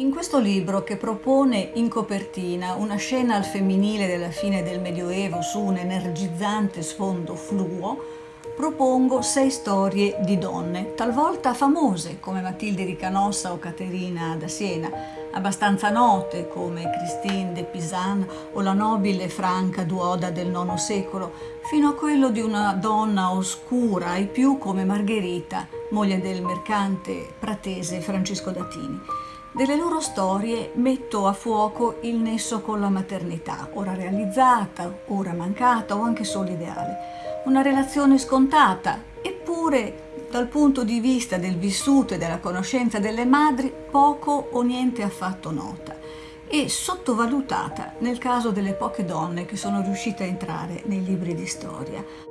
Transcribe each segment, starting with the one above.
In questo libro, che propone in copertina una scena al femminile della fine del Medioevo su un energizzante sfondo fluo, propongo sei storie di donne, talvolta famose come Matilde di Canossa o Caterina da Siena, abbastanza note come Christine de Pisan o la nobile Franca Duoda del IX secolo, fino a quello di una donna oscura ai più come Margherita, moglie del mercante pratese Francesco Datini. Delle loro storie metto a fuoco il nesso con la maternità, ora realizzata, ora mancata o anche solo ideale. Una relazione scontata, eppure dal punto di vista del vissuto e della conoscenza delle madri poco o niente affatto nota e sottovalutata nel caso delle poche donne che sono riuscite a entrare nei libri di storia.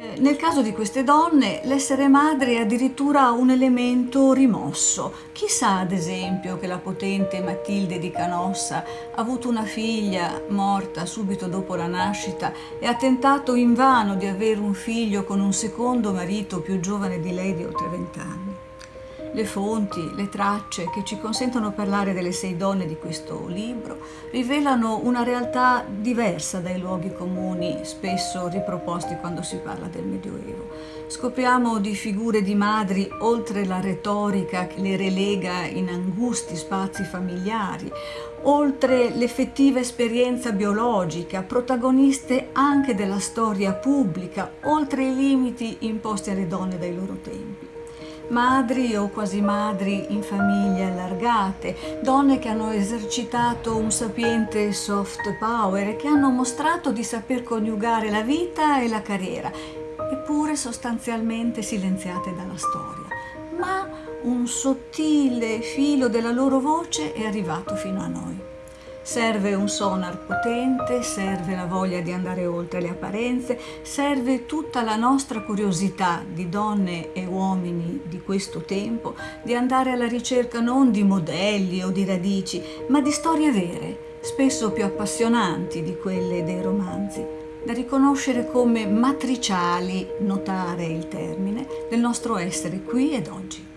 Nel caso di queste donne l'essere madre è addirittura un elemento rimosso. Chissà ad esempio che la potente Matilde di Canossa ha avuto una figlia morta subito dopo la nascita e ha tentato invano di avere un figlio con un secondo marito più giovane di lei di oltre vent'anni le fonti, le tracce che ci consentono di parlare delle sei donne di questo libro rivelano una realtà diversa dai luoghi comuni spesso riproposti quando si parla del Medioevo. Scopriamo di figure di madri oltre la retorica che le relega in angusti spazi familiari, oltre l'effettiva esperienza biologica, protagoniste anche della storia pubblica, oltre i limiti imposti alle donne dai loro tempi madri o quasi madri in famiglie allargate, donne che hanno esercitato un sapiente soft power e che hanno mostrato di saper coniugare la vita e la carriera, eppure sostanzialmente silenziate dalla storia. Ma un sottile filo della loro voce è arrivato fino a noi. Serve un sonar potente, serve la voglia di andare oltre le apparenze, serve tutta la nostra curiosità di donne e uomini di questo tempo di andare alla ricerca non di modelli o di radici, ma di storie vere, spesso più appassionanti di quelle dei romanzi, da riconoscere come matriciali, notare il termine, del nostro essere qui ed oggi.